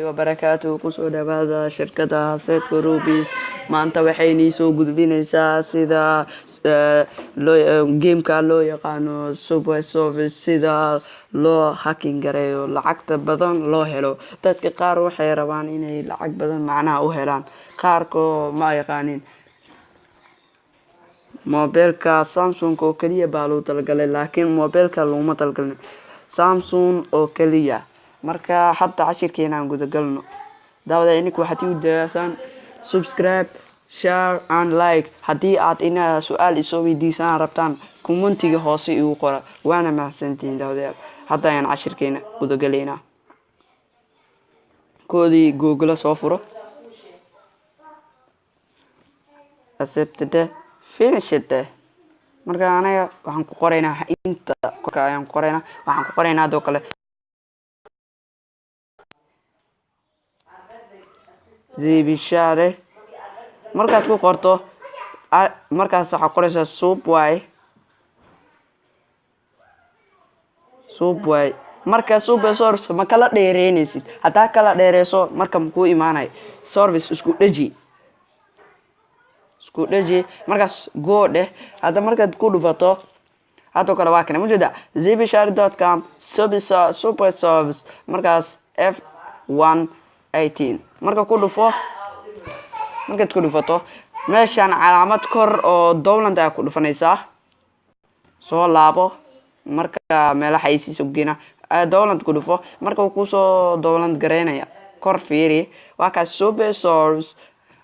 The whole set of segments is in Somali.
wabarakaatu ku soo dhawaada shirkada seedka rubis maanta waxay nii gudbinaysaa sida gameka loo yaqaano super service sida loo hakin gareeyo lacagta badan loo helo. Dadka qaar waxay rabaan inay lacag badan macnaha u helaan. Qaarko ma yaqaanin. Mobeelka samsung oo keliya baa loo talagalay laakiin mobeelka looma talagalin. Samsung oo keliya marka hadda cashirkeena aan gudagalno. Daawada ininka waxaad iu daasaan subscribe share and like. Haddii aad ina su'aal isoo weydiisaan rabtaan commentiga hoose igu qora waana mahadsantihiin daawadayaal hadda ayaan cashirkeena gudagalaynaa koodii googla soo furo. Acceptede finishede marka anaga waxaan ku qoraynaa inta korka ayaan ku qoraynaa waxaan ku qoraynaa adoo kale zibishare markaad ku qorto markaas waxaa qoraysaa subwy subwy marka super service ma kala dheereynaysid haddaa kala dheereyso marka makuu imaanayo service isku dheji isku dheji markaas goo dheh hadda markaad ku dhufato hadoo kale waa kana majeeda zibishare dot com super service. Markaas f one eighteen. Marka ku dhufo markaad ku dhufato meeshaan calaamad kor oo dowland ayaa ku dhufanaysaa soo laabo marka meelaha aysiisa geena dowland ku dhufo marka uu ku soo dowland gareynaya kor fiiri waa kaas super service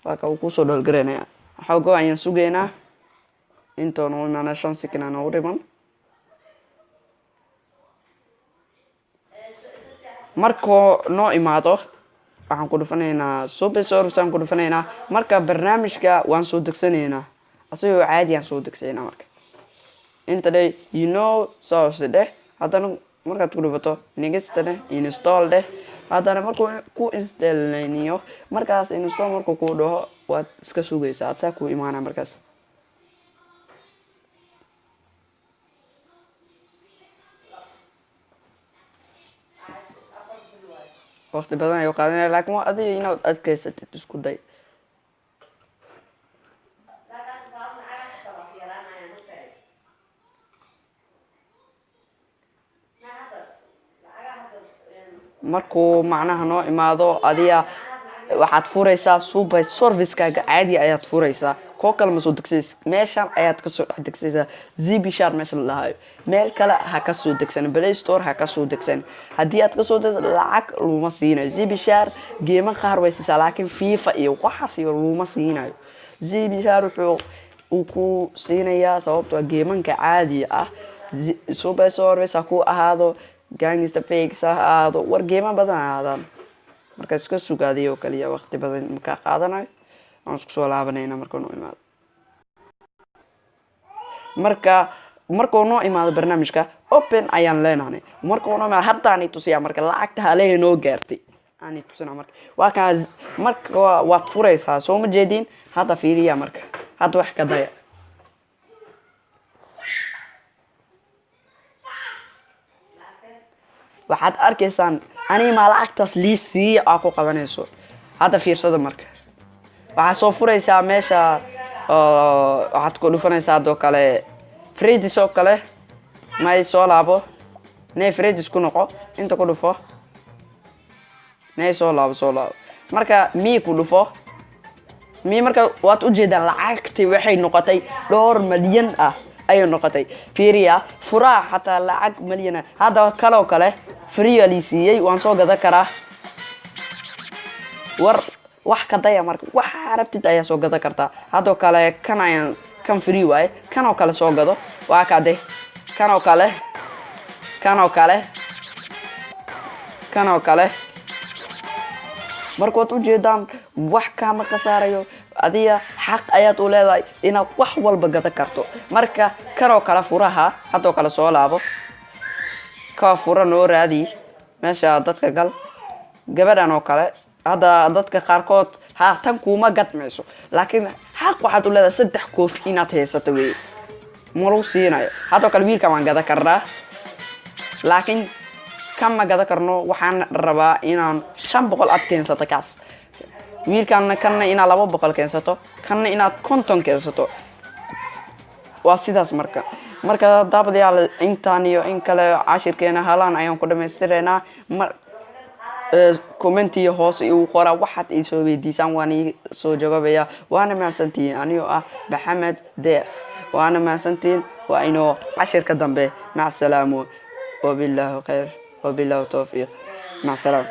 waa ka uu ku soo dholgareynaya xoogo ayaan sugaynaa intoona u imaana shan sikin aan dhiman. Markuu noo imaado waxaan ku dhufanaynaa super service aan ku dhufanaynaa. Marka barnaamijka waan soo degsanaynaa asagoo caadi aan soo degsaynaa marka. Inta dhe you know source dheh haddana markaad ku dhufato negesta dheh install dheh haddana markuu ku installniyo markaas install markuu ku dhaho waad iska sugaysaa. Asaa ku imaana markaas waqti badan ayuu qaadanaya laakiin waa adiga inaad adkaysatid isku day. Markuu macnaha noo imaado adiga waxaad furaysaa super servicekaaga caadiga ayaad furaysaa koo kale ma soo degsays meeshan ayaad ka soo dhex degsaysaa zbshar meesha la meel kale ha ka soo degsan play store ha ka soo degsan. Haddii aad ka soo degsa lacag luma siinayo. Zbshar geema qaar way siisaa laakiin fifa iyo waxaas iyo luma siinayo. Zbshar wuxuu uu ku siinayaa sababtoo geemanka caadiga ah. Super service ha ku ahaado gangsta fakes ha ahaado war geema badan ahaadaan marka iska sugaadiy oo kaliya waqti badan makaa qaadanayo waan isku soo laabanayna markuu noo imaado marka markuu noo imaado barnaamijka open ayaan leenahay markuu noo imaado haddaani tusiyaa marka lacagta halehe noo gaartay aani tusina marka waa kaa marka waad furaysaa soo ma jeedin hadda fiiriya marka hadda wax ka daya. Waxaad arkaysaan animaa lacagtaas lii siiya aa ku qabanayso hadda fiirsada marka waxaad soo furaysaa meesha waxaad ku dhufanaysaa adoo kale fredis oo kale. May soo laabo nay fredis ku noqo inta ku dhufo nay soo laabo soo laabo marka mii ku dhufo mii marka waad ujeedaan lacagtii waxay noqotay dhowr malyan ah ayay noqotay fiiriya furaha xataa lacag malyana hadda kaloo kale free lii siiyey waan soo gadan karaa war wax ka daya marka waxa rabtid ayaa soo gadan kartaa haddoo kale kan ayaan kan free waaye kanoo kale soo gado. Waa kade kanoo kale kanoo kale kanoo kale. Markaad ujeedaan wax kaama ka saarayo? Adiga xaq ayaad u leedahay inaad wax walba gadan karto. Marka kanoo kale furaha haddoo kale soo laabo. Ka fura noo raadi. Meesha dadka gal. Gabadhan oo kale hadda dadka qaarkood ha tan kuuma gadmayso. Laakiin xaq waxaad u leedahay saddex koofi inaad haysato wey malagu siinayo. Haddoo kale wiilkan waan gadan karnaa. Laakiin kama gada karno waxaan rabaa inaan shan boqol aad keensato kaas. Wiilkaana kanna inaad laba boqol keensato kanna inaad konton keensato. Waa sidaas marka. Marka daabadayaal intaan iyo in kale cashirkeena halaan ayaan ku dhamaystiraynaa mar commentiyo hoos igu qora waxaad ii soo weydiisaan waan ii soo jawaabaya waana mahadsantihiin anigoo ah maxamed deeq waana mahadsantihiin waa inoo cashirka dambe mac salaamu wabilaahi khayr wabilaahi towfiiq mac salaam